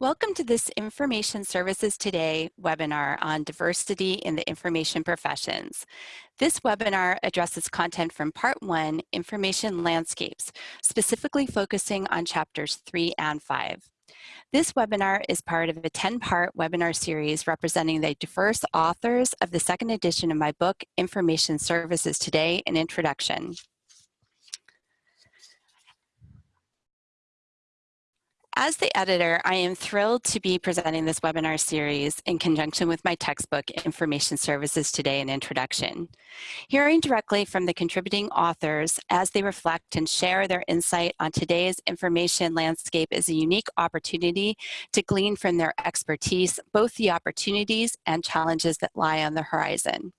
Welcome to this Information Services Today webinar on diversity in the information professions. This webinar addresses content from Part 1, Information Landscapes, specifically focusing on chapters 3 and 5. This webinar is part of a 10-part webinar series representing the diverse authors of the second edition of my book, Information Services Today, an Introduction. As the editor, I am thrilled to be presenting this webinar series in conjunction with my textbook, Information Services Today, an Introduction. Hearing directly from the contributing authors as they reflect and share their insight on today's information landscape is a unique opportunity to glean from their expertise, both the opportunities and challenges that lie on the horizon.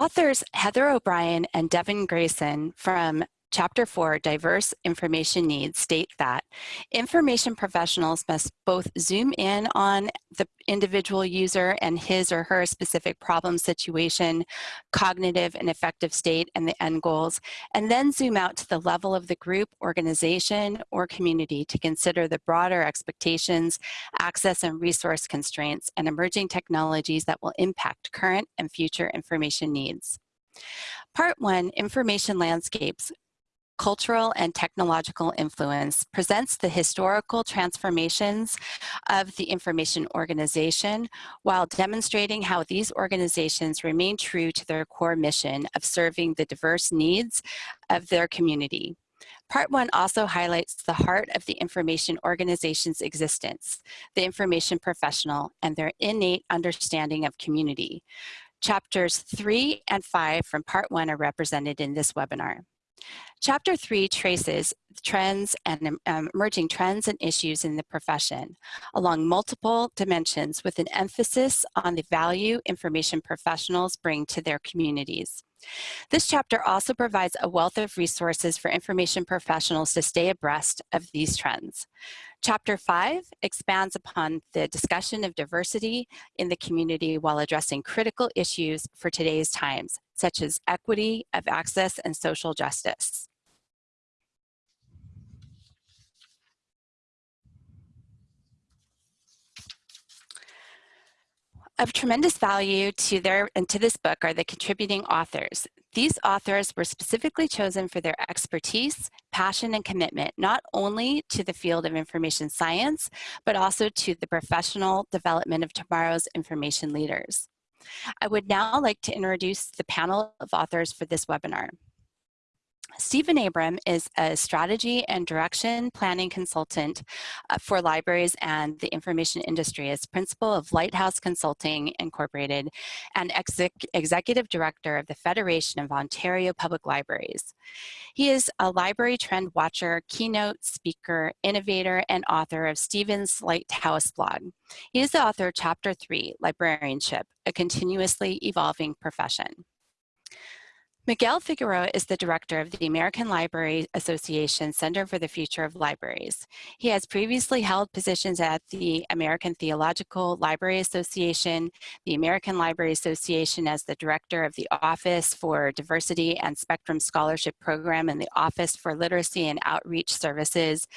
Authors Heather O'Brien and Devon Greyson from Chapter 4, Diverse Information Needs, state that information professionals must both zoom in on the individual user and his or her specific problem situation, cognitive and affective state, and the end goals, and then zoom out to the level of the group, organization, or community to consider the broader expectations, access and resource constraints, and emerging technologies that will impact current and future information needs. Part one, Information Landscapes, cultural and technological influence presents the historical transformations of the information organization while demonstrating how these organizations remain true to their core mission of serving the diverse needs of their community. Part one also highlights the heart of the information organization's existence, the information professional, and their innate understanding of community. Chapters three and five from part one are represented in this webinar. Chapter 3 traces trends and um, emerging trends and issues in the profession along multiple dimensions with an emphasis on the value information professionals bring to their communities. This chapter also provides a wealth of resources for information professionals to stay abreast of these trends. Chapter 5 expands upon the discussion of diversity in the community while addressing critical issues for today's times, such as equity of access and social justice. Of tremendous value to their and to this book are the contributing authors. These authors were specifically chosen for their expertise, passion, and commitment, not only to the field of information science, but also to the professional development of tomorrow's information leaders. I would now like to introduce the panel of authors for this webinar. Stephen Abram is a strategy and direction planning consultant uh, for libraries and the information industry as principal of Lighthouse Consulting Incorporated and exec executive director of the Federation of Ontario Public Libraries. He is a library trend watcher, keynote speaker, innovator, and author of Stephen's Lighthouse blog. He is the author of Chapter 3, Librarianship, a continuously evolving profession. Miguel Figueroa is the director of the American Library Association Center for the Future of Libraries. He has previously held positions at the American Theological Library Association, the American Library Association as the director of the Office for Diversity and Spectrum Scholarship Program and the Office for Literacy and Outreach Services.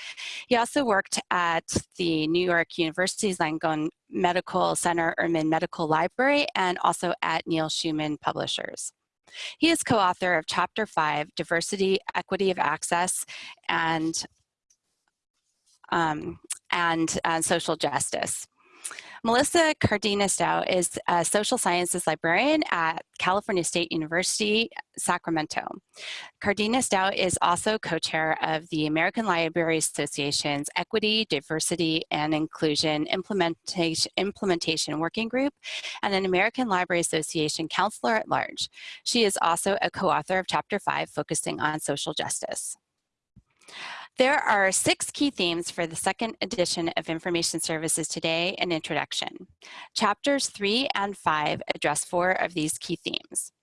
He also worked at the New York University's Langone Medical Center Ehrman Medical Library and also at Neal-Schuman Publishers. He is co-author of Chapter 5, Diversity, Equity of Access, and, um, and, and Social Justice. Melissa Cardenas Dow is a social sciences librarian at California State University, Sacramento. Cardenas Dow is also co-chair of the American Library Association's Equity, Diversity, and Inclusion Implementation, Implementation Working Group and an American Library Association councilor at large. She is also a co-author of Chapter 5, focusing on social justice. There are six key themes for the second edition of Information Services today, an introduction. Chapters three and five address four of these key themes.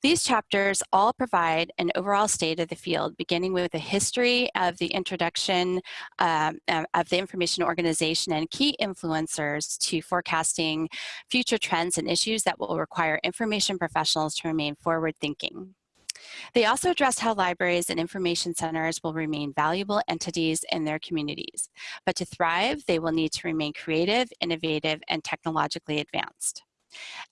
These chapters all provide an overall state of the field, beginning with a history of the introduction um, of the information organization and key influencers to forecasting future trends and issues that will require information professionals to remain forward thinking. They also address how libraries and information centers will remain valuable entities in their communities. But to thrive, they will need to remain creative, innovative, and technologically advanced.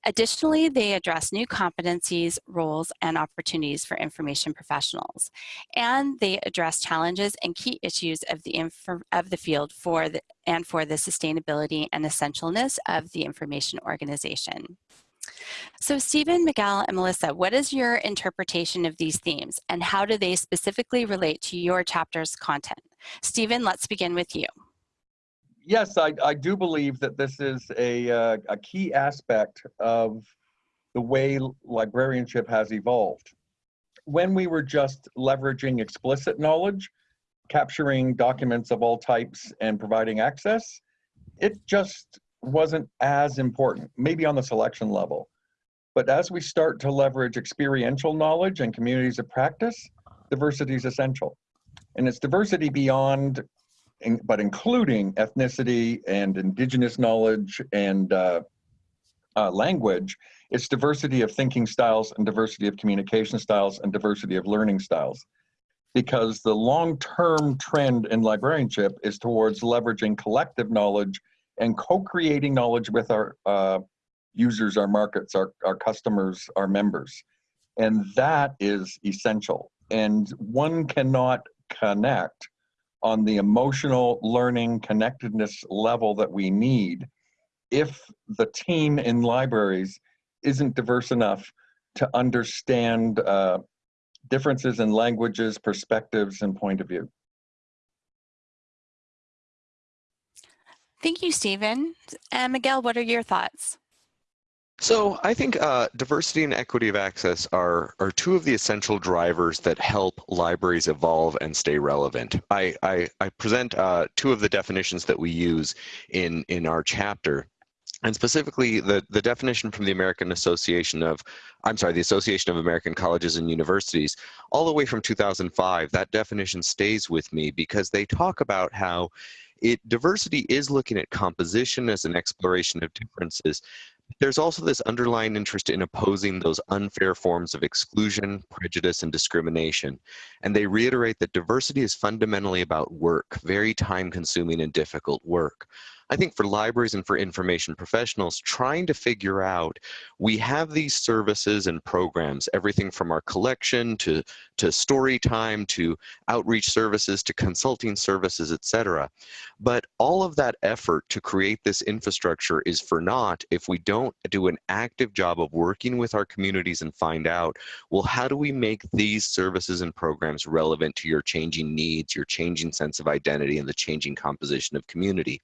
Additionally, they address new competencies, roles, and opportunities for information professionals. And they address challenges and key issues of the, of the field for the, and for the sustainability and essentialness of the information organization. So Stephen, Miguel, and Melissa, what is your interpretation of these themes and how do they specifically relate to your chapter's content? Stephen, let's begin with you yes, I, I do believe that this is a, uh, a key aspect of the way librarianship has evolved. When we were just leveraging explicit knowledge, capturing documents of all types and providing access, it just wasn't as important, maybe on the selection level. But as we start to leverage experiential knowledge and communities of practice, diversity is essential. And it's diversity beyond but including ethnicity and indigenous knowledge and uh, uh, language, it's diversity of thinking styles and diversity of communication styles and diversity of learning styles. Because the long-term trend in librarianship is towards leveraging collective knowledge and co-creating knowledge with our uh, users, our markets, our, our customers, our members. And that is essential. And one cannot connect on the emotional learning connectedness level that we need if the team in libraries isn't diverse enough to understand uh, differences in languages, perspectives, and point of view. Thank you, Stephen. And Miguel, what are your thoughts? So I think uh, diversity and equity of access are, are two of the essential drivers that help libraries evolve and stay relevant. I, I, I present uh, two of the definitions that we use in, in our chapter. And specifically, the, the definition from the American Association of, I'm sorry, the Association of American Colleges and Universities, all the way from 2005, that definition stays with me because they talk about how it diversity is looking at composition as an exploration of differences, there's also this underlying interest in opposing those unfair forms of exclusion, prejudice, and discrimination. And they reiterate that diversity is fundamentally about work, very time consuming and difficult work. I think for libraries and for information professionals, trying to figure out, we have these services and programs, everything from our collection to, to story time to outreach services to consulting services, et cetera. But all of that effort to create this infrastructure is for naught if we don't do an active job of working with our communities and find out, well, how do we make these services and programs relevant to your changing needs, your changing sense of identity, and the changing composition of community?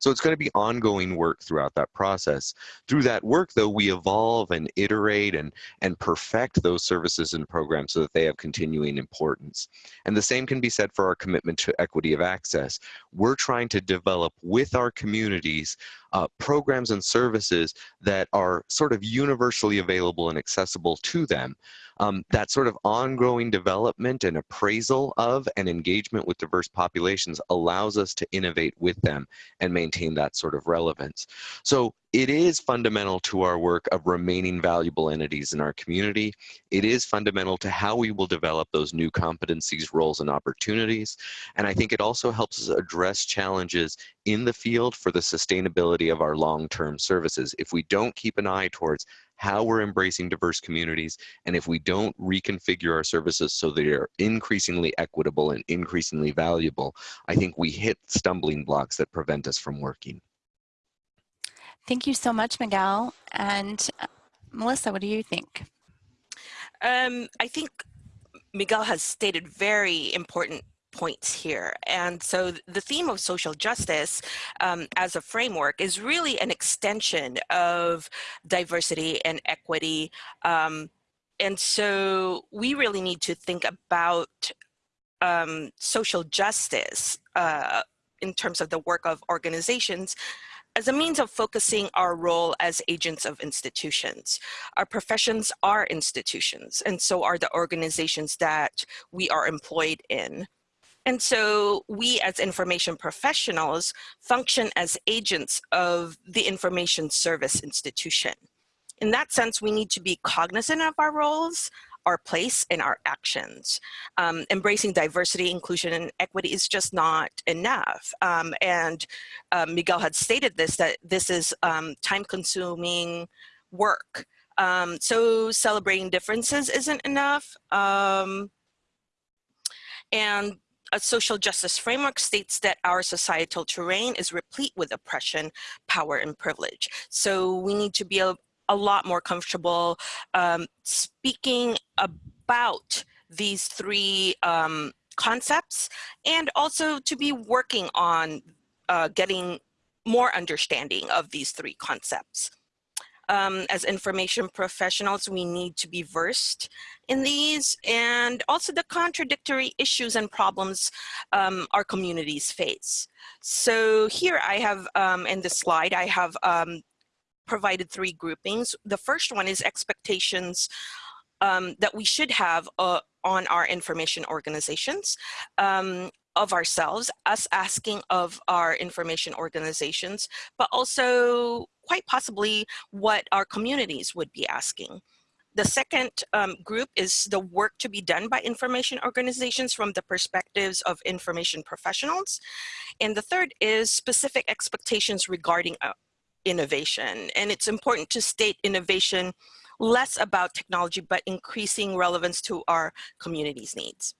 So it's going to be ongoing work throughout that process. Through that work, though, we evolve and iterate and, and perfect those services and programs so that they have continuing importance. And the same can be said for our commitment to equity of access. We're trying to develop with our communities uh, programs and services that are sort of universally available and accessible to them um, that sort of ongoing development and appraisal of and engagement with diverse populations allows us to innovate with them and maintain that sort of relevance. So it is fundamental to our work of remaining valuable entities in our community. It is fundamental to how we will develop those new competencies, roles, and opportunities. And I think it also helps us address challenges in the field for the sustainability of our long-term services. If we don't keep an eye towards how we're embracing diverse communities, and if we don't reconfigure our services so they are increasingly equitable and increasingly valuable, I think we hit stumbling blocks that prevent us from working. Thank you so much, Miguel. And uh, Melissa, what do you think? Um, I think Miguel has stated very important points here. And so the theme of social justice um, as a framework is really an extension of diversity and equity. Um, and so we really need to think about um, social justice uh, in terms of the work of organizations as a means of focusing our role as agents of institutions. Our professions are institutions, and so are the organizations that we are employed in. And so we as information professionals function as agents of the information service institution. In that sense, we need to be cognizant of our roles, our place and our actions. Um, embracing diversity, inclusion, and equity is just not enough. Um, and uh, Miguel had stated this, that this is um, time-consuming work. Um, so celebrating differences isn't enough. Um, and a social justice framework states that our societal terrain is replete with oppression, power, and privilege. So we need to be a, lot more comfortable um, speaking about these three um, concepts and also to be working on uh, getting more understanding of these three concepts um, as information professionals, we need to be versed in these and also the contradictory issues and problems um, our communities face. So here I have, um, in this slide, I have um, provided three groupings. The first one is expectations um, that we should have uh, on our information organizations. Um, of ourselves, us asking of our information organizations, but also quite possibly what our communities would be asking. The second um, group is the work to be done by information organizations from the perspectives of information professionals. And the third is specific expectations regarding uh, innovation. And it's important to state innovation less about technology, but increasing relevance to our community's needs.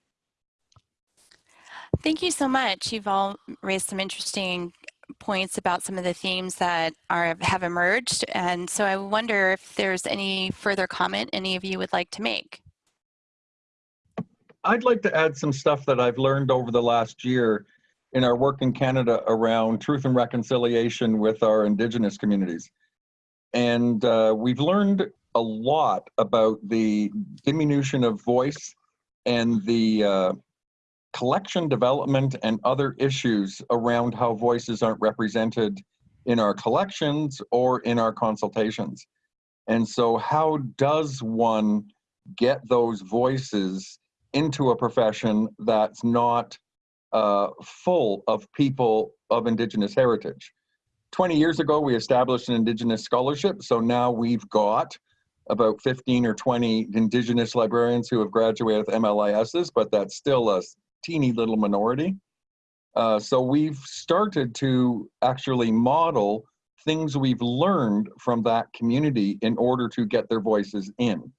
Thank you so much. You've all raised some interesting points about some of the themes that are have emerged. And so I wonder if there's any further comment any of you would like to make. I'd like to add some stuff that I've learned over the last year in our work in Canada around truth and reconciliation with our Indigenous communities. And uh, we've learned a lot about the diminution of voice and the uh, collection development and other issues around how voices aren't represented in our collections or in our consultations. And so how does one get those voices into a profession that's not uh, full of people of Indigenous heritage? 20 years ago, we established an Indigenous scholarship. So now we've got about 15 or 20 Indigenous librarians who have graduated with MLISs, but that's still a teeny little minority. Uh, so we've started to actually model things we've learned from that community in order to get their voices in.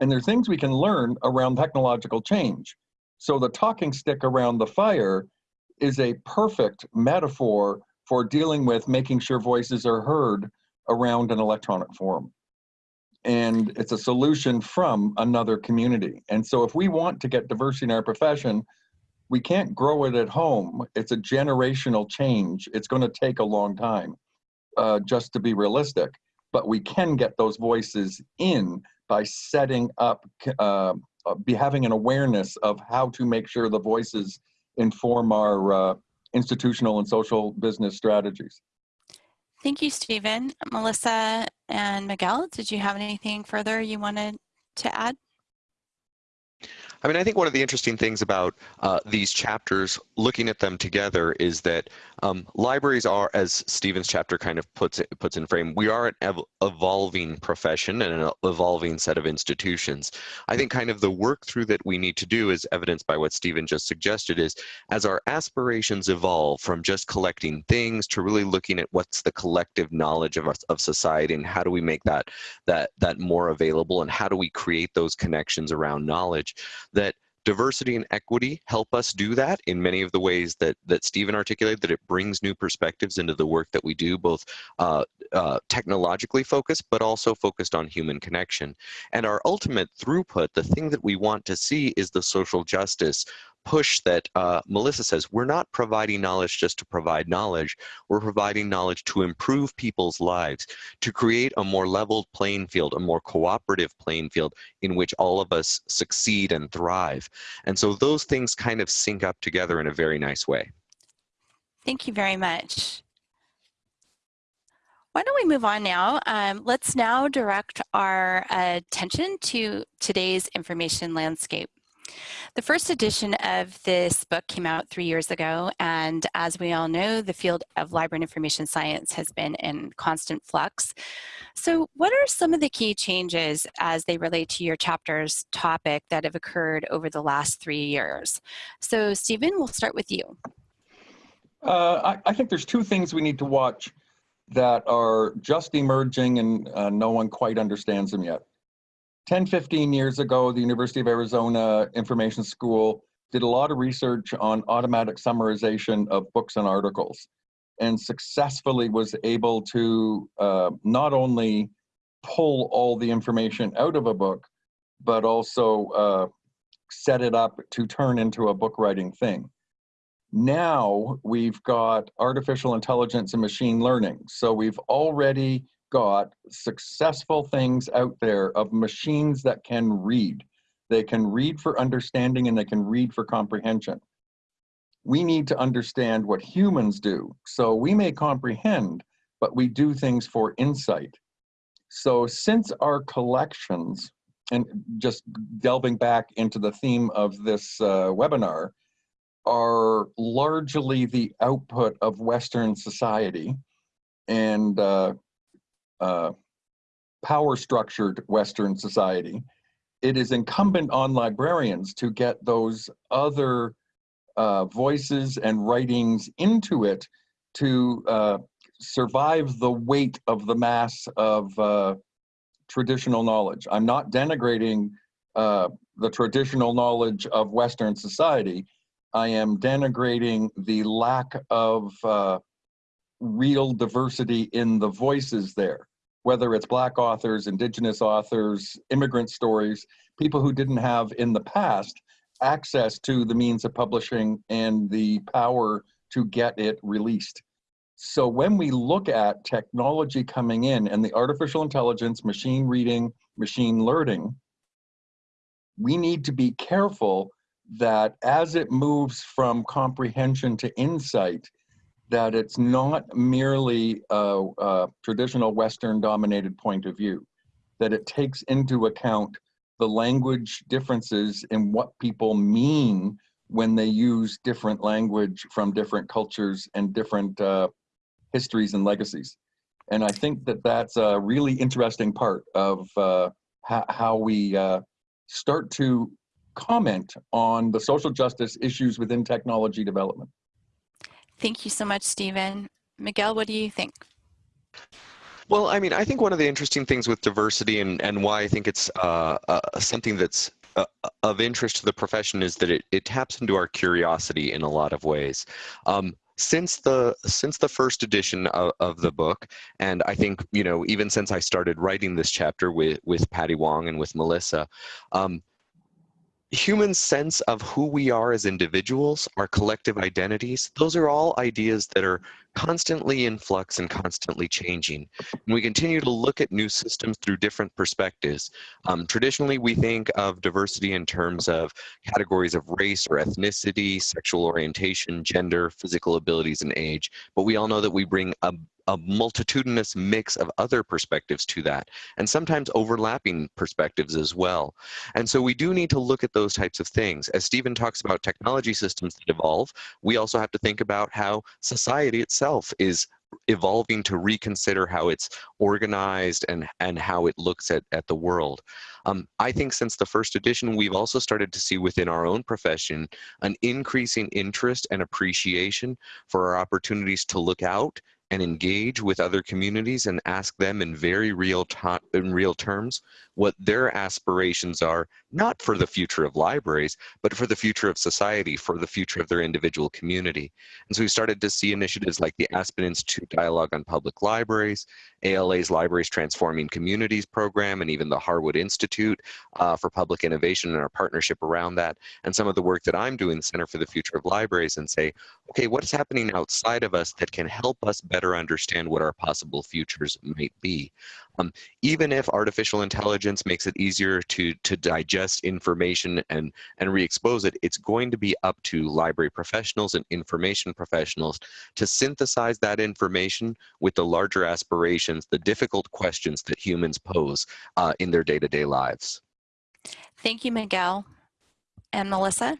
And there's things we can learn around technological change. So the talking stick around the fire is a perfect metaphor for dealing with making sure voices are heard around an electronic forum. And it's a solution from another community. And so if we want to get diversity in our profession, we can't grow it at home. It's a generational change. It's going to take a long time, uh, just to be realistic. But we can get those voices in by setting up, uh, be having an awareness of how to make sure the voices inform our uh, institutional and social business strategies. Thank you, Stephen. Melissa and Miguel, did you have anything further you wanted to add? I mean, I think one of the interesting things about uh, these chapters, looking at them together, is that um, libraries are, as Stephen's chapter kind of puts it, puts in frame, we are an ev evolving profession and an evolving set of institutions. I think kind of the work through that we need to do, is evidenced by what Stephen just suggested, is as our aspirations evolve from just collecting things to really looking at what's the collective knowledge of, of society and how do we make that that that more available and how do we create those connections around knowledge that diversity and equity help us do that in many of the ways that that Stephen articulated that it brings new perspectives into the work that we do both uh, uh, technologically focused but also focused on human connection. And our ultimate throughput the thing that we want to see is the social justice push that uh, Melissa says, we're not providing knowledge just to provide knowledge, we're providing knowledge to improve people's lives, to create a more leveled playing field, a more cooperative playing field in which all of us succeed and thrive. And so those things kind of sync up together in a very nice way. Thank you very much. Why don't we move on now? Um, let's now direct our attention to today's information landscape. The first edition of this book came out three years ago, and as we all know, the field of library and information science has been in constant flux. So what are some of the key changes as they relate to your chapter's topic that have occurred over the last three years? So Stephen, we'll start with you. Uh, I, I think there's two things we need to watch that are just emerging and uh, no one quite understands them yet. 10, 15 years ago, the University of Arizona Information School did a lot of research on automatic summarization of books and articles and successfully was able to uh, not only pull all the information out of a book, but also uh, set it up to turn into a book writing thing. Now we've got artificial intelligence and machine learning. So we've already got successful things out there of machines that can read. They can read for understanding and they can read for comprehension. We need to understand what humans do. So we may comprehend, but we do things for insight. So since our collections, and just delving back into the theme of this uh, webinar, are largely the output of Western society and uh, uh, power structured Western society, it is incumbent on librarians to get those other uh, voices and writings into it to uh, survive the weight of the mass of uh, traditional knowledge. I'm not denigrating uh, the traditional knowledge of Western society. I am denigrating the lack of uh, real diversity in the voices there whether it's black authors, indigenous authors, immigrant stories, people who didn't have in the past access to the means of publishing and the power to get it released. So when we look at technology coming in and the artificial intelligence, machine reading, machine learning, we need to be careful that as it moves from comprehension to insight, that it's not merely a, a traditional Western dominated point of view, that it takes into account the language differences in what people mean when they use different language from different cultures and different uh, histories and legacies. And I think that that's a really interesting part of uh, how we uh, start to comment on the social justice issues within technology development. Thank you so much, Stephen. Miguel, what do you think? Well, I mean, I think one of the interesting things with diversity and, and why I think it's uh, uh, something that's uh, of interest to the profession is that it, it taps into our curiosity in a lot of ways. Um, since the since the first edition of, of, the book and i think you know even since i started writing this chapter with with patty wong and with melissa um, human sense of who we are as individuals, our collective identities, those are all ideas that are constantly in flux and constantly changing. And we continue to look at new systems through different perspectives. Um, traditionally, we think of diversity in terms of categories of race or ethnicity, sexual orientation, gender, physical abilities, and age. But we all know that we bring a a multitudinous mix of other perspectives to that, and sometimes overlapping perspectives as well. And so we do need to look at those types of things. As Stephen talks about technology systems that evolve, we also have to think about how society itself is evolving to reconsider how it's organized and and how it looks at at the world. Um, i think since the first edition we've also started to see within our own profession an increasing interest and appreciation for our opportunities to look out and engage with other communities and ask them in very real in real terms what their aspirations are not for the future of libraries but for the future of society for the future of their individual community and so we started to see initiatives like the aspen institute dialogue on public libraries ala's libraries transforming communities program and even the harwood institute uh, for public innovation and our partnership around that and some of the work that i'm doing the center for the future of libraries and say okay what's happening outside of us that can help us better better understand what our possible futures might be. Um, even if artificial intelligence makes it easier to, to digest information and, and re-expose it, it's going to be up to library professionals and information professionals to synthesize that information with the larger aspirations, the difficult questions that humans pose uh, in their day-to-day -day lives. Thank you, Miguel. And Melissa?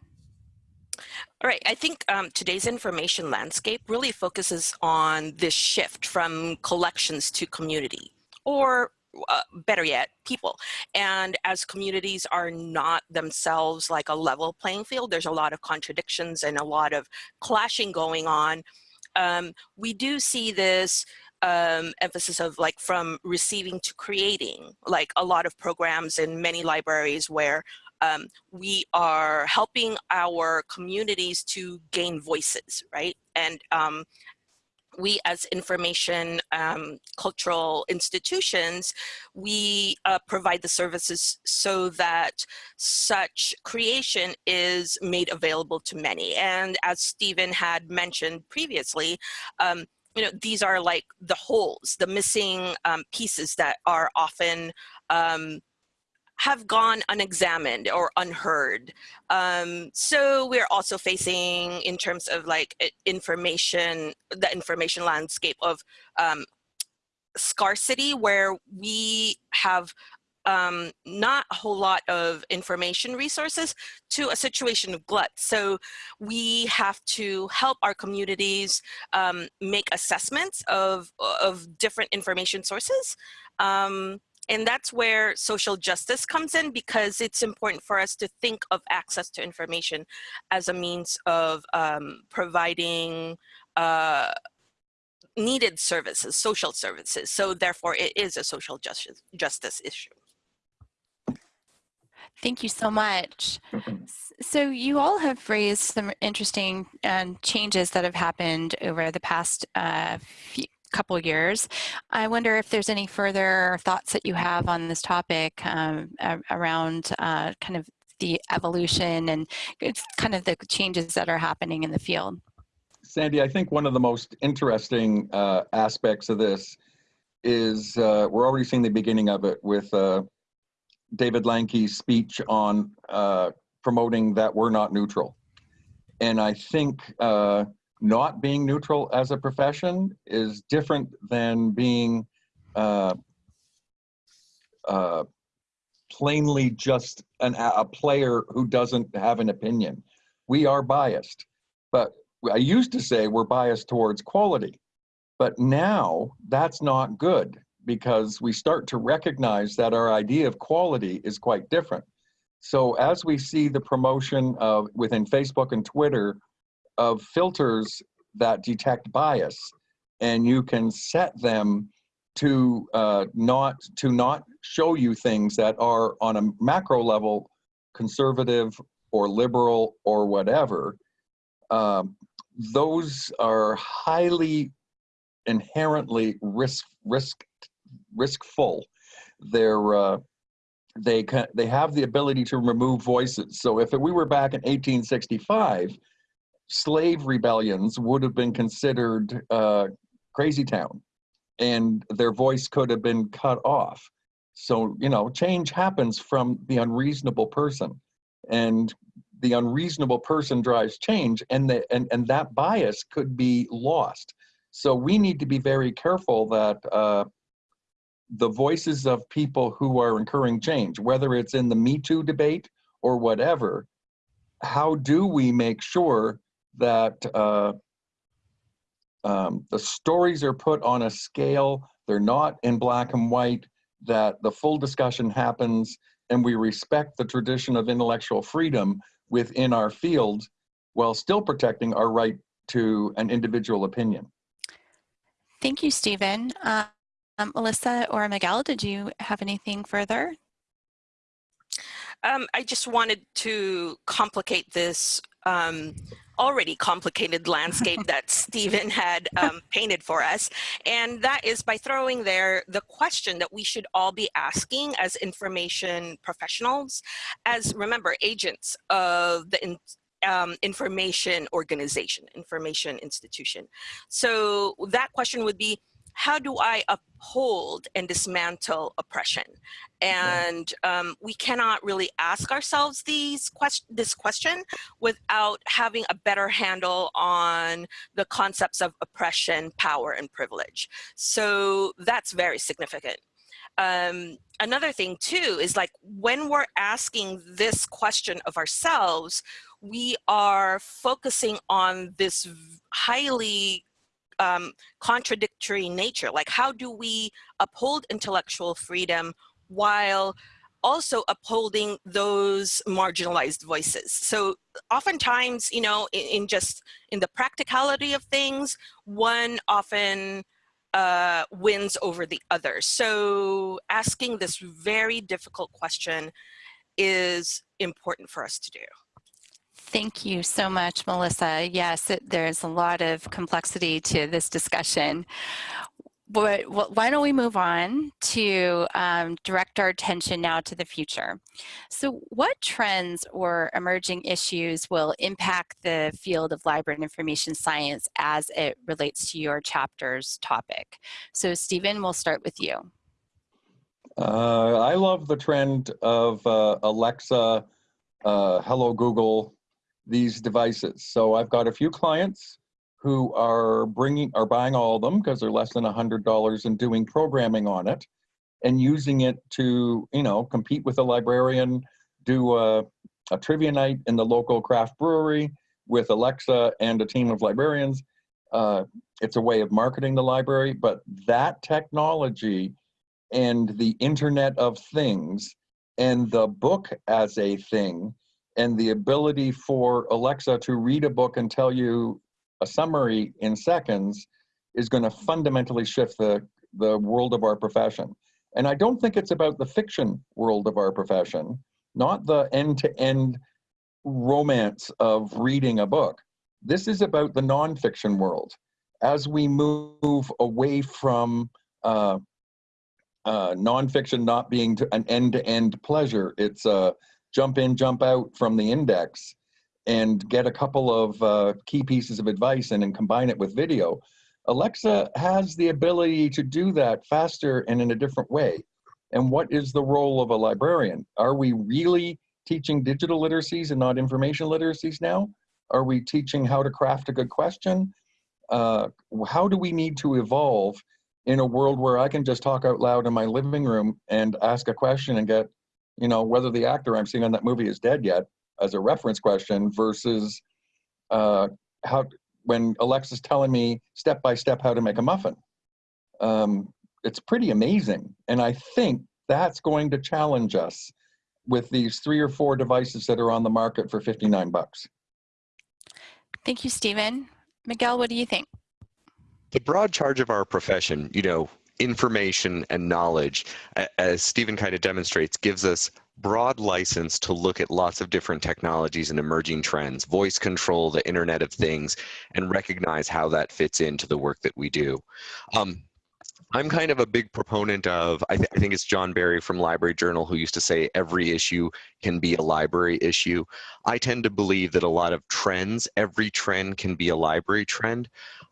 All right, I think um, today's information landscape really focuses on this shift from collections to community, or uh, better yet, people. And as communities are not themselves like a level playing field, there's a lot of contradictions and a lot of clashing going on. Um, we do see this um, emphasis of like from receiving to creating, like a lot of programs in many libraries where um, we are helping our communities to gain voices, right? And um, we as information um, cultural institutions, we uh, provide the services so that such creation is made available to many. And as Stephen had mentioned previously, um, you know, these are like the holes, the missing um, pieces that are often um, have gone unexamined or unheard. Um, so we're also facing in terms of like information, the information landscape of um, scarcity where we have um, not a whole lot of information resources to a situation of glut. So we have to help our communities um, make assessments of, of different information sources. Um, and that's where social justice comes in because it's important for us to think of access to information as a means of um, providing uh, needed services, social services. So therefore it is a social justice, justice issue. Thank you so much. So you all have raised some interesting um, changes that have happened over the past uh, few, couple years. I wonder if there's any further thoughts that you have on this topic um, around uh, kind of the evolution and it's kind of the changes that are happening in the field. Sandy, I think one of the most interesting uh, aspects of this is uh, we're already seeing the beginning of it with uh, David Lankes' speech on uh, promoting that we're not neutral. And I think uh, not being neutral as a profession is different than being uh, uh, plainly just an, a player who doesn't have an opinion. We are biased, but I used to say we're biased towards quality, but now that's not good because we start to recognize that our idea of quality is quite different. So as we see the promotion of within Facebook and Twitter of filters that detect bias and you can set them to uh, not to not show you things that are on a macro level conservative or liberal or whatever um, those are highly inherently risk risk riskful. They're uh, they can they have the ability to remove voices. So if we were back in 1865 slave rebellions would have been considered uh, crazy town and their voice could have been cut off. So, you know, change happens from the unreasonable person and the unreasonable person drives change and, the, and, and that bias could be lost. So we need to be very careful that uh, the voices of people who are incurring change, whether it's in the Me Too debate or whatever, how do we make sure that uh, um, the stories are put on a scale, they're not in black and white, that the full discussion happens and we respect the tradition of intellectual freedom within our field while still protecting our right to an individual opinion. Thank you, Stephen. Uh, um, Melissa or Miguel, did you have anything further? Um, I just wanted to complicate this um, already complicated landscape that Stephen had um, painted for us. And that is by throwing there the question that we should all be asking as information professionals, as remember, agents of the in, um, information organization, information institution. So that question would be, how do I uphold and dismantle oppression? And um, we cannot really ask ourselves these quest this question without having a better handle on the concepts of oppression, power, and privilege. So that's very significant. um, another thing too is like when we're asking this question of ourselves, we are focusing on this highly um, contradictory nature. Like how do we uphold intellectual freedom while also upholding those marginalized voices. So oftentimes, you know, in, in just in the practicality of things, one often uh, wins over the other. So asking this very difficult question is important for us to do. Thank you so much, Melissa. Yes, it, there's a lot of complexity to this discussion. But why don't we move on to um, direct our attention now to the future. So what trends or emerging issues will impact the field of library and information science as it relates to your chapter's topic? So Stephen, we'll start with you. Uh, I love the trend of uh, Alexa, uh, Hello Google, these devices. So I've got a few clients who are bringing are buying all of them because they're less than a hundred dollars and doing programming on it and using it to you know compete with a librarian do a, a trivia night in the local craft brewery with alexa and a team of librarians uh, it's a way of marketing the library but that technology and the internet of things and the book as a thing and the ability for alexa to read a book and tell you a summary in seconds is going to fundamentally shift the, the world of our profession. And I don't think it's about the fiction world of our profession, not the end-to-end romance of reading a book. This is about the nonfiction world. As we move away from uh, uh, nonfiction not being an end-to-end -end pleasure, it's a jump in, jump out from the index, and get a couple of uh, key pieces of advice and then combine it with video, Alexa has the ability to do that faster and in a different way. And what is the role of a librarian? Are we really teaching digital literacies and not information literacies now? Are we teaching how to craft a good question? Uh, how do we need to evolve in a world where I can just talk out loud in my living room and ask a question and get, you know, whether the actor I'm seeing on that movie is dead yet, as a reference question versus uh, how when Alexa's telling me step by step how to make a muffin. Um, it's pretty amazing. And I think that's going to challenge us with these three or four devices that are on the market for 59 bucks. Thank you, Stephen. Miguel, what do you think? The broad charge of our profession, you know, information and knowledge, as Stephen kind of demonstrates, gives us broad license to look at lots of different technologies and emerging trends, voice control, the Internet of Things, and recognize how that fits into the work that we do. Um, I'm kind of a big proponent of, I, th I, think it's John Berry from Library Journal who used to say every issue can be a library issue. I tend to believe that a lot of trends, every trend can be a library trend.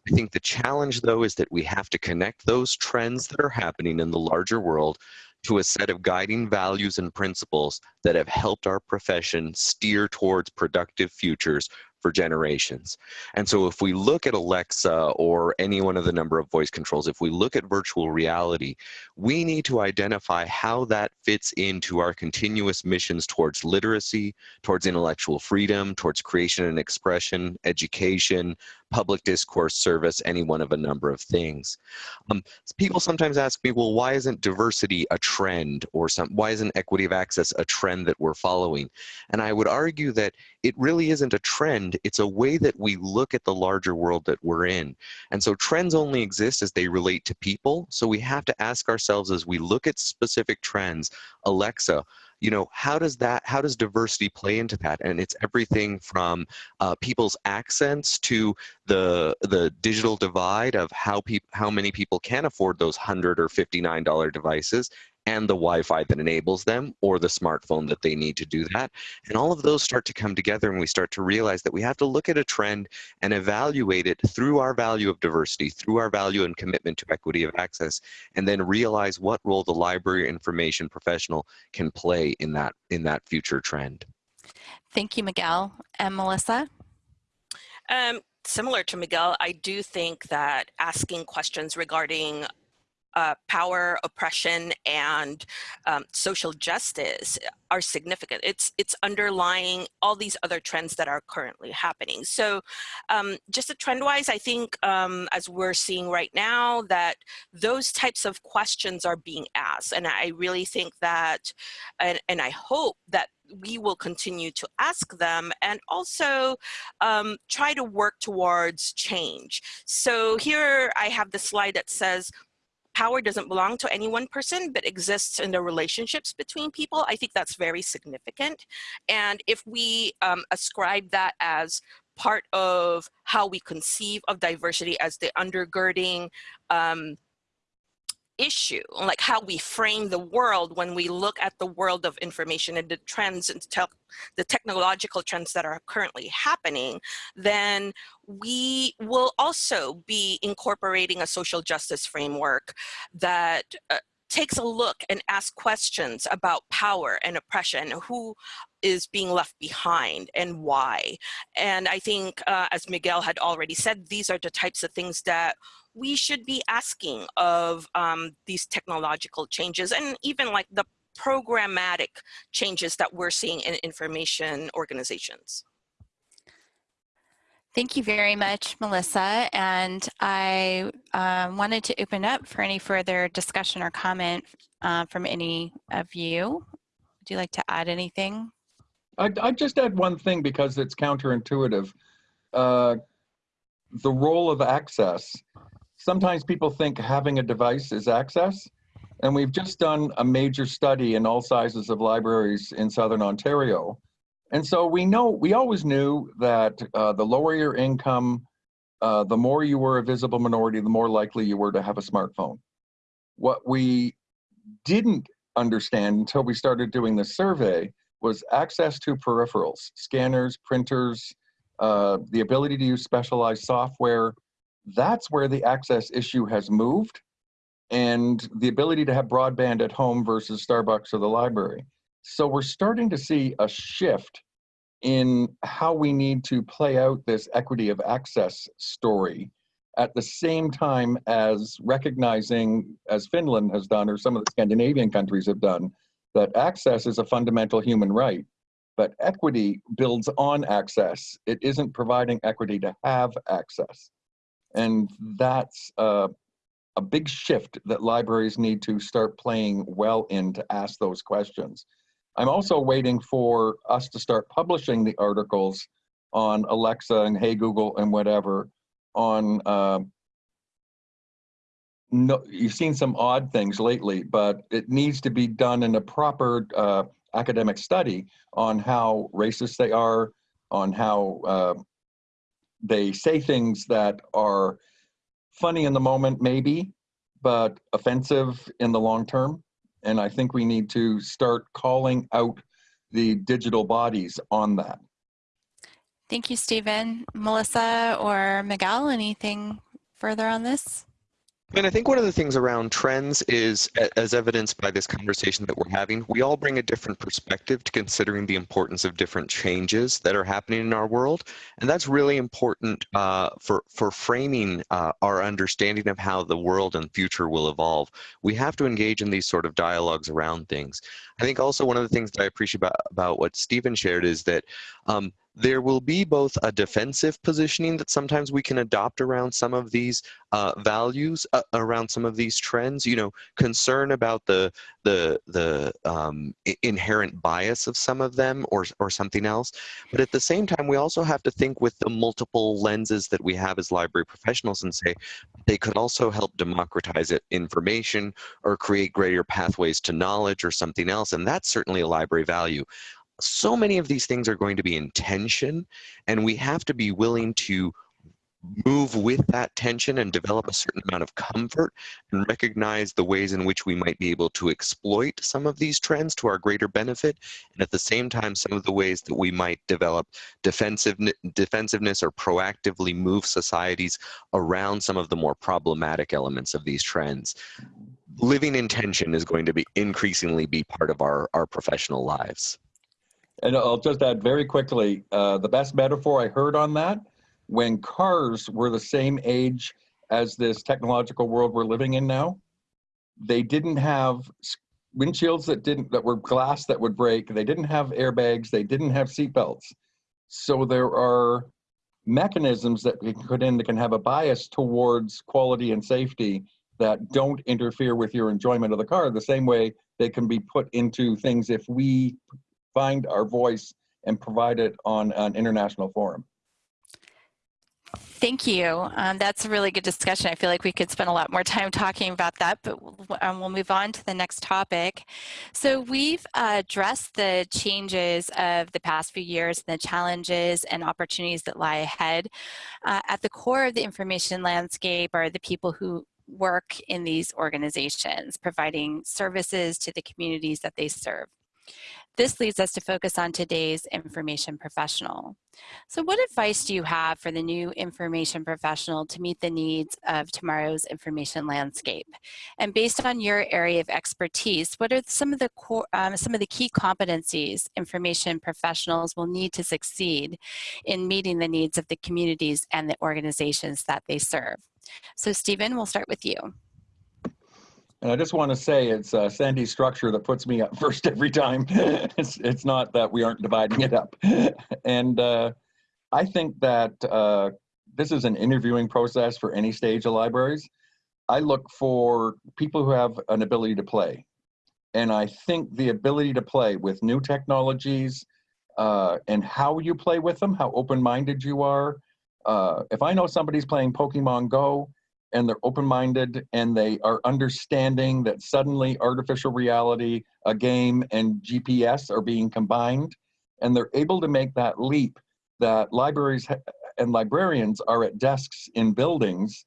I think the challenge though is that we have to connect those trends that are happening in the larger world to a set of guiding values and principles that have helped our profession steer towards productive futures for generations. And so if we look at Alexa or any one of the number of voice controls, if we look at virtual reality, we need to identify how that fits into our continuous missions towards literacy, towards intellectual freedom, towards creation and expression, education, public discourse service, any one of a number of things. Um, people sometimes ask me, well, why isn't diversity a trend or some, why isn't equity of access a trend that we're following? And I would argue that it really isn't a trend, it's a way that we look at the larger world that we're in. And so trends only exist as they relate to people. So we have to ask ourselves as we look at specific trends, Alexa, you know, how does that, how does diversity play into that? And it's everything from uh, people's accents to the the digital divide of how people, how many people can afford those hundred or fifty nine dollar devices, and the Wi-Fi that enables them or the smartphone that they need to do that. And all of those start to come together and we start to realize that we have to look at a trend and evaluate it through our value of diversity, through our value and commitment to equity of access, and then realize what role the library information professional can play in that, in that future trend. Thank you, Miguel. And Melissa? Um, similar to Miguel, I do think that asking questions regarding uh, power, oppression, and um, social justice are significant. It's it's underlying all these other trends that are currently happening. So, um, just a trend-wise, I think um, as we're seeing right now that those types of questions are being asked, and I really think that, and, and I hope that we will continue to ask them and also um, try to work towards change. So here I have the slide that says power doesn't belong to any one person, but exists in the relationships between people. I think that's very significant. And if we um, ascribe that as part of how we conceive of diversity as the undergirding um, issue, like how we frame the world when we look at the world of information and the trends and te the technological trends that are currently happening, then we will also be incorporating a social justice framework that uh, takes a look and asks questions about power and oppression, who is being left behind and why. And I think, uh, as Miguel had already said, these are the types of things that we should be asking of um, these technological changes and even like the programmatic changes that we're seeing in information organizations. Thank you very much, Melissa. And I um, wanted to open up for any further discussion or comment uh, from any of you. Would you like to add anything? I'd, I'd just add one thing because it's counterintuitive. Uh, the role of access sometimes people think having a device is access. And we've just done a major study in all sizes of libraries in Southern Ontario. And so we know, we always knew that uh, the lower your income, uh, the more you were a visible minority, the more likely you were to have a smartphone. What we didn't understand until we started doing the survey was access to peripherals, scanners, printers, uh, the ability to use specialized software, that's where the access issue has moved and the ability to have broadband at home versus Starbucks or the library. So we're starting to see a shift in how we need to play out this equity of access story at the same time as recognizing, as Finland has done, or some of the Scandinavian countries have done, that access is a fundamental human right. But equity builds on access. It isn't providing equity to have access. And that's uh, a big shift that libraries need to start playing well in to ask those questions. I'm also waiting for us to start publishing the articles on Alexa and Hey Google and whatever on uh, no, you've seen some odd things lately, but it needs to be done in a proper uh, academic study on how racist they are, on how uh, they say things that are funny in the moment, maybe, but offensive in the long term. And I think we need to start calling out the digital bodies on that. Thank you, Stephen. Melissa or Miguel, anything further on this? And I think one of the things around trends is, as evidenced by this conversation that we're having, we all bring a different perspective to considering the importance of different changes that are happening in our world. And that's really important uh, for, for framing uh, our understanding of how the world and future will evolve. We have to engage in these sort of dialogues around things. I think also one of the things that I appreciate about, about what Stephen shared is that um, there will be both a defensive positioning that sometimes we can adopt around some of these uh, values, uh, around some of these trends. You know, concern about the the the um, inherent bias of some of them, or or something else. But at the same time, we also have to think with the multiple lenses that we have as library professionals, and say they could also help democratize information or create greater pathways to knowledge or something else. And that's certainly a library value so many of these things are going to be in tension and we have to be willing to move with that tension and develop a certain amount of comfort and recognize the ways in which we might be able to exploit some of these trends to our greater benefit and at the same time some of the ways that we might develop defensive defensiveness or proactively move societies around some of the more problematic elements of these trends. Living in tension is going to be increasingly be part of our our professional lives and I'll just add very quickly, uh, the best metaphor I heard on that, when cars were the same age as this technological world we're living in now, They didn't have windshields that didn't that were glass that would break. They didn't have airbags. They didn't have seatbelts. So there are mechanisms that we put in that can have a bias towards quality and safety that don't interfere with your enjoyment of the car the same way they can be put into things if we find our voice and provide it on an international forum. Thank you. Um, that's a really good discussion. I feel like we could spend a lot more time talking about that, but we'll, um, we'll move on to the next topic. So we've uh, addressed the changes of the past few years, and the challenges and opportunities that lie ahead. Uh, at the core of the information landscape are the people who work in these organizations, providing services to the communities that they serve. This leads us to focus on today's information professional. So what advice do you have for the new information professional to meet the needs of tomorrow's information landscape? And based on your area of expertise, what are some of the core, um, some of the key competencies information professionals will need to succeed in meeting the needs of the communities and the organizations that they serve? So Stephen, we'll start with you. And I just want to say it's uh, Sandy's structure that puts me up first every time. it's, it's not that we aren't dividing it up. and uh, I think that uh, this is an interviewing process for any stage of libraries. I look for people who have an ability to play. And I think the ability to play with new technologies uh, and how you play with them, how open-minded you are. Uh, if I know somebody's playing Pokemon Go, and they're open-minded and they are understanding that suddenly artificial reality, a game and GPS are being combined and they're able to make that leap that libraries and librarians are at desks in buildings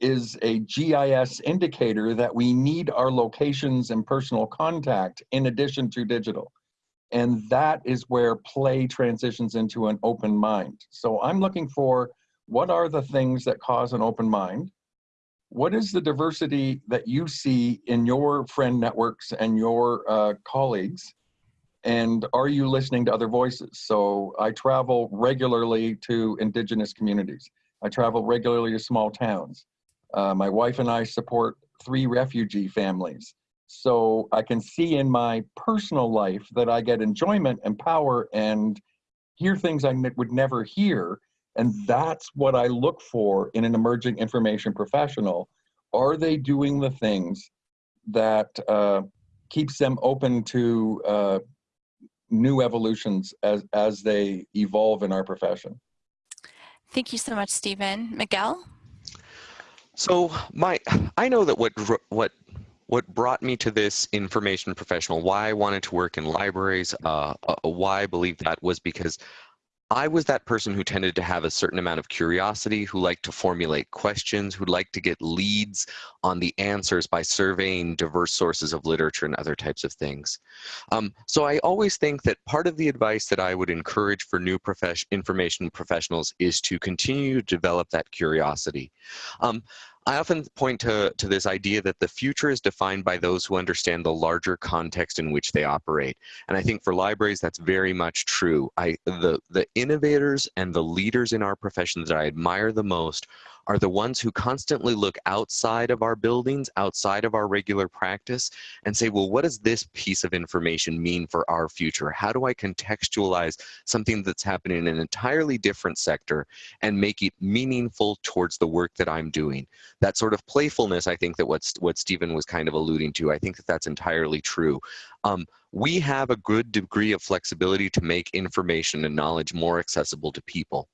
is a GIS indicator that we need our locations and personal contact in addition to digital. And that is where play transitions into an open mind. So I'm looking for what are the things that cause an open mind? What is the diversity that you see in your friend networks and your uh, colleagues? And are you listening to other voices? So I travel regularly to indigenous communities. I travel regularly to small towns. Uh, my wife and I support three refugee families. So I can see in my personal life that I get enjoyment and power and hear things I would never hear and that's what I look for in an emerging information professional. Are they doing the things that uh, keeps them open to uh, new evolutions as, as they evolve in our profession? Thank you so much, Stephen. Miguel? So my, I know that what, what what brought me to this information professional, why I wanted to work in libraries, uh, uh, why I believe that was because I was that person who tended to have a certain amount of curiosity, who liked to formulate questions, who liked to get leads on the answers by surveying diverse sources of literature and other types of things. Um, so I always think that part of the advice that I would encourage for new profession, information professionals is to continue to develop that curiosity. Um, I often point to, to this idea that the future is defined by those who understand the larger context in which they operate. And I think for libraries, that's very much true. I, the, the innovators and the leaders in our profession that I admire the most are the ones who constantly look outside of our buildings, outside of our regular practice, and say, well, what does this piece of information mean for our future? How do I contextualize something that's happening in an entirely different sector and make it meaningful towards the work that I'm doing? That sort of playfulness, I think that what's, what Stephen was kind of alluding to, I think that that's entirely true. Um, we have a good degree of flexibility to make information and knowledge more accessible to people.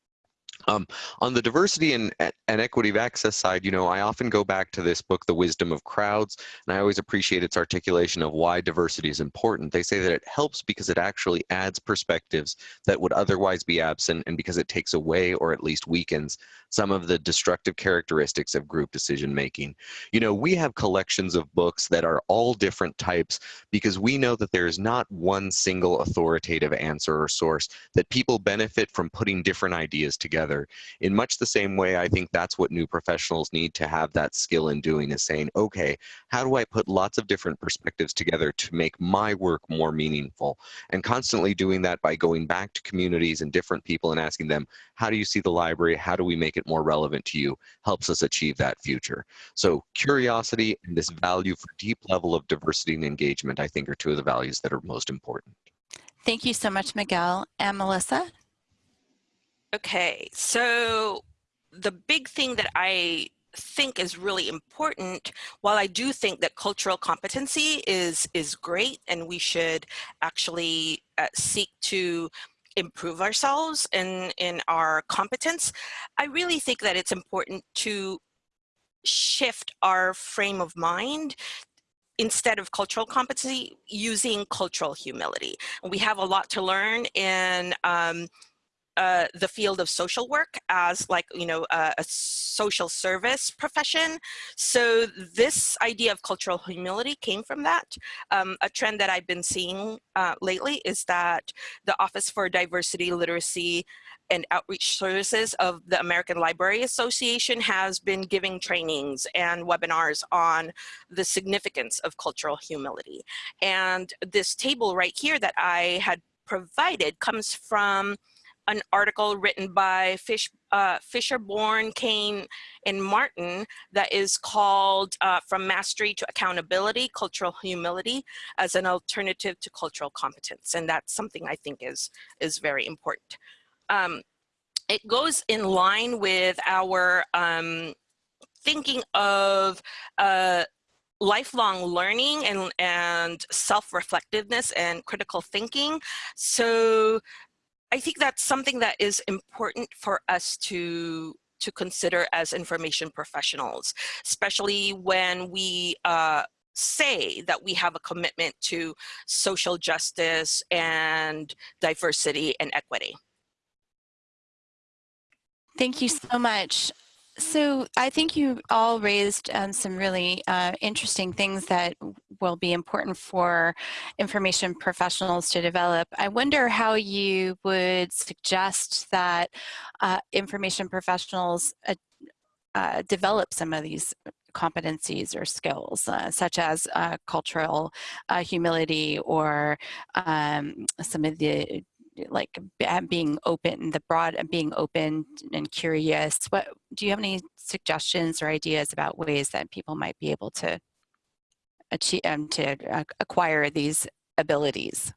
Um, on the diversity and, and equity of access side, you know, I often go back to this book, The Wisdom of Crowds, and I always appreciate its articulation of why diversity is important. They say that it helps because it actually adds perspectives that would otherwise be absent and because it takes away or at least weakens some of the destructive characteristics of group decision making. You know, we have collections of books that are all different types because we know that there is not one single authoritative answer or source, that people benefit from putting different ideas together. In much the same way, I think that's what new professionals need to have that skill in doing is saying, okay, how do I put lots of different perspectives together to make my work more meaningful? And constantly doing that by going back to communities and different people and asking them, how do you see the library? How do we make it it more relevant to you helps us achieve that future. So curiosity and this value for deep level of diversity and engagement, I think are two of the values that are most important. Thank you so much, Miguel. And Melissa? Okay, so the big thing that I think is really important while i do think that cultural competency is is great and we should actually uh, seek to improve ourselves in in our competence i really think that it's important to shift our frame of mind instead of cultural competency using cultural humility. We have a lot to learn in um, uh, the field of social work as like, you know, uh, a social service profession. So this idea of cultural humility came from that. Um, a trend that I've been seeing uh, lately is that the Office for Diversity, Literacy, and Outreach Services of the American Library Association has been giving trainings and webinars on the significance of cultural humility. And this table right here that I had provided comes from an article written by Fish, uh, Fisher-Borne, Cain, and Martin that is called uh, From Mastery to Accountability, Cultural Humility as an Alternative to Cultural Competence. And that's something I think is, is very important. Um, it goes in line with our um, thinking of uh, lifelong learning and, and self-reflectiveness and critical thinking. So I think that's something that is important for us to to consider as information professionals, especially when we uh, say that we have a commitment to social justice and diversity and equity. Thank you so much. So I think you all raised um, some really uh, interesting things that will be important for information professionals to develop. I wonder how you would suggest that uh, information professionals uh, uh develop some of these competencies or skills, uh, such as uh, cultural humility or um, some of the like being open, the broad and being open and curious. What do you have any suggestions or ideas about ways that people might be able to achieve um, to uh, acquire these abilities?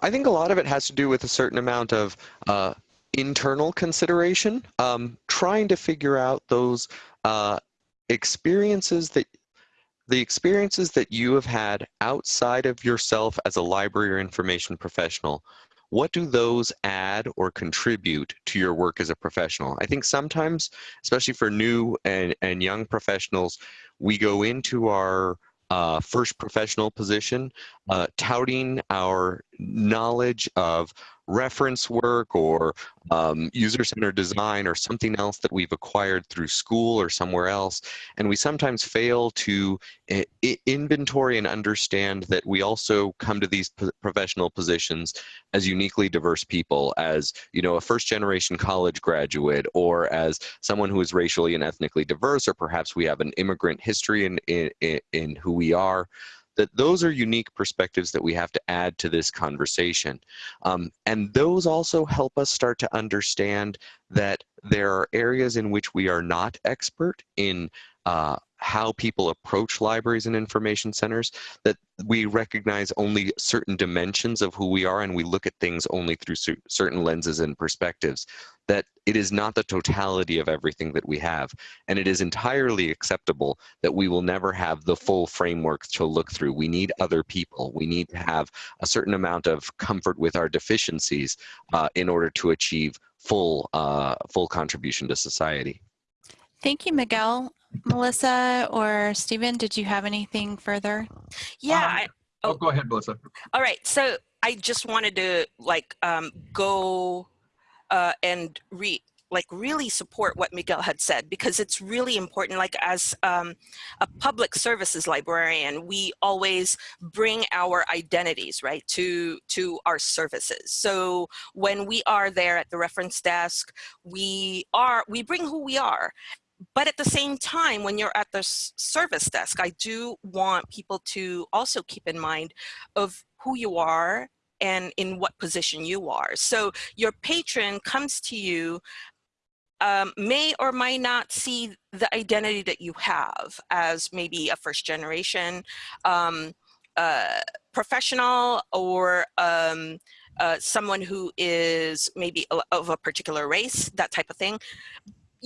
I think a lot of it has to do with a certain amount of uh, internal consideration, um, trying to figure out those uh, experiences that the experiences that you have had outside of yourself as a library or information professional, what do those add or contribute to your work as a professional? I think sometimes, especially for new and, and young professionals, we go into our uh, first professional position, uh, touting our knowledge of reference work or um, user-centered design or something else that we've acquired through school or somewhere else. And we sometimes fail to uh, inventory and understand that we also come to these professional positions as uniquely diverse people, as you know, a first generation college graduate or as someone who is racially and ethnically diverse, or perhaps we have an immigrant history in, in, in who we are that those are unique perspectives that we have to add to this conversation. Um, and those also help us start to understand that there are areas in which we are not expert in uh, how people approach libraries and information centers, that we recognize only certain dimensions of who we are and we look at things only through certain lenses and perspectives, that it is not the totality of everything that we have. And it is entirely acceptable that we will never have the full framework to look through. We need other people. We need to have a certain amount of comfort with our deficiencies uh, in order to achieve full, uh, full contribution to society. Thank you, Miguel. Melissa or Stephen, did you have anything further? Yeah. Um, I, oh, go ahead, Melissa. All right. So I just wanted to like um, go uh, and re like really support what Miguel had said because it's really important like as um, a public services librarian we always bring our identities right to to our services so when we are there at the reference desk we are we bring who we are but at the same time, when you're at the service desk, I do want people to also keep in mind of who you are and in what position you are. So your patron comes to you um, may or may not see the identity that you have as maybe a first generation um, uh, professional or um, uh, someone who is maybe of a particular race, that type of thing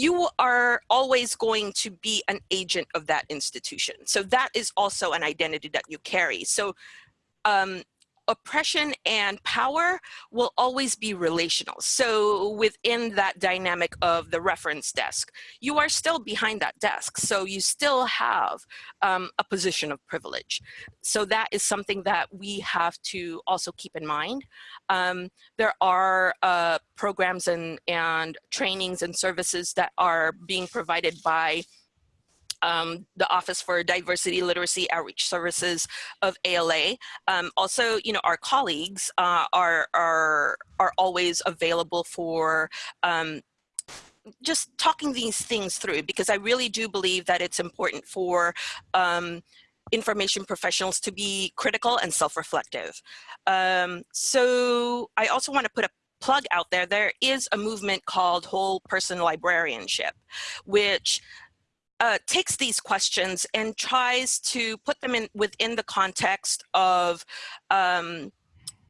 you are always going to be an agent of that institution. So that is also an identity that you carry. So um, oppression and power will always be relational. So within that dynamic of the reference desk, you are still behind that desk. So you still have um, a position of privilege. So that is something that we have to also keep in mind. Um, there are uh, programs and, and trainings and services that are being provided by um, the Office for Diversity, Literacy, Outreach Services of ALA. Um, also, you know, our colleagues uh, are, are, are always available for um, just talking these things through because I really do believe that it's important for um, information professionals to be critical and self-reflective. Um, so I also want to put a plug out there. There is a movement called whole person librarianship, which uh, takes these questions and tries to put them in within the context of um,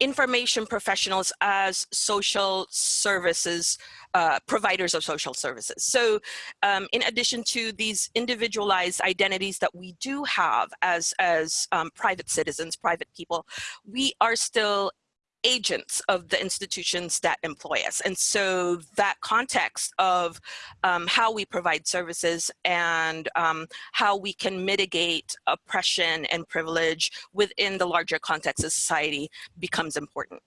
information professionals as social services, uh, providers of social services. So um, in addition to these individualized identities that we do have as, as um, private citizens, private people, we are still agents of the institutions that employ us. And so that context of um, how we provide services and um, how we can mitigate oppression and privilege within the larger context of society becomes important.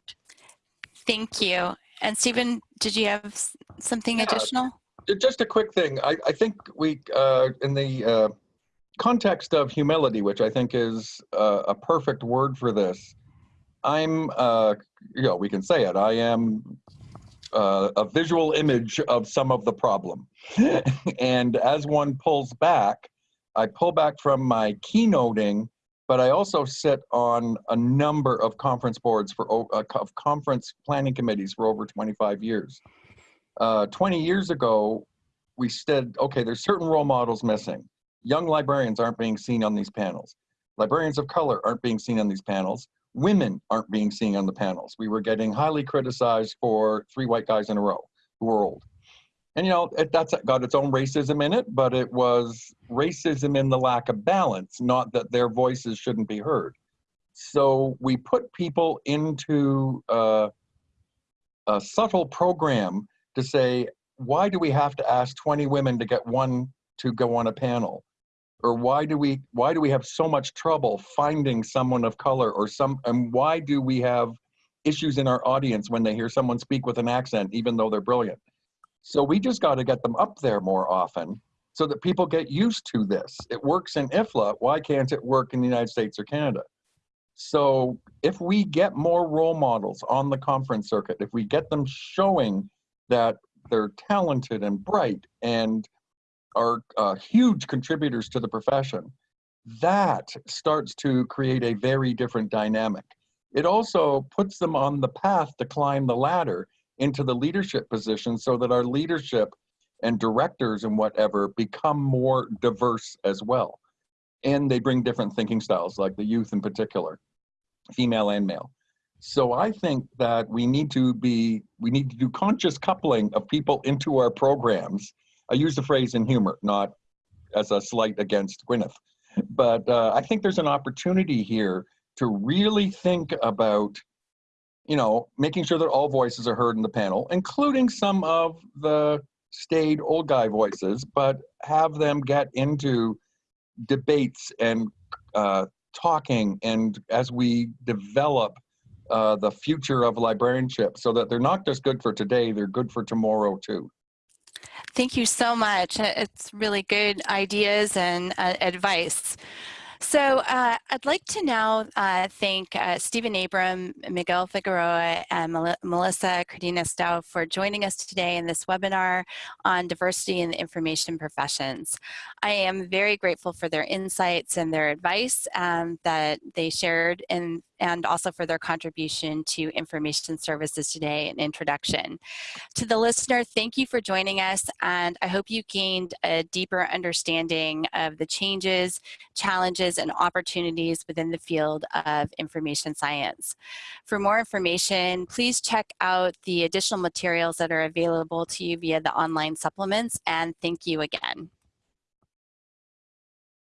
Thank you. And Stephen, did you have something Yeah. additional? Just a quick thing. I, I think we, uh, in the uh, context of humility, which I think is uh, a perfect word for this, I'm, uh, you know, we can say it. I am uh, a visual image of some of the problem. and as one pulls back, I pull back from my keynoting, but I also sit on a number of conference boards for uh, of conference planning committees for over 25 years. Uh, 20 years ago, we said, okay, there's certain role models missing. Young librarians aren't being seen on these panels. Librarians of color aren't being seen on these panels women aren't being seen on the panels. We were getting highly criticized for three white guys in a row who were old. And you know, it, that's got its own racism in it, but it was racism in the lack of balance, not that their voices shouldn't be heard. So we put people into uh, a subtle program to say, why do we have to ask 20 women to get one to go on a panel? Or why do we why do we have so much trouble finding someone of color or some and why do we have issues in our audience when they hear someone speak with an accent even though they're brilliant? So we just got to get them up there more often so that people get used to this. It works in ifla why can't it work in the united states or canada? So if we get more role models on the conference circuit if we get them showing that they're talented and bright and are uh, huge contributors to the profession, that starts to create a very different dynamic. It also puts them on the path to climb the ladder into the leadership position so that our leadership and directors and whatever become more diverse as well. And they bring different thinking styles, like the youth in particular, female and male. So I think that we need to be, we need to do conscious coupling of people into our programs I use the phrase in humor, not as a slight against Gwyneth. But uh, I think there's an opportunity here to really think about, you know, making sure that all voices are heard in the panel, including some of the staid old guy voices, but have them get into debates and uh, talking and as we develop uh, the future of librarianship so that they're not just good for today, they're good for tomorrow too. Thank you so much. It's really good ideas and uh, advice. So uh, I'd like to now uh, thank uh, Stephen Abram, Miguel Figueroa, and Mel Melissa Cardenas-Dow for joining us today in this webinar on diversity in the information professions. I am very grateful for their insights and their advice um, that they shared in and also for their contribution to information services today and introduction. To the listener, thank you for joining us, and I hope you gained a deeper understanding of the changes, challenges, and opportunities within the field of information science. For more information, please check out the additional materials that are available to you via the online supplements, and thank you again.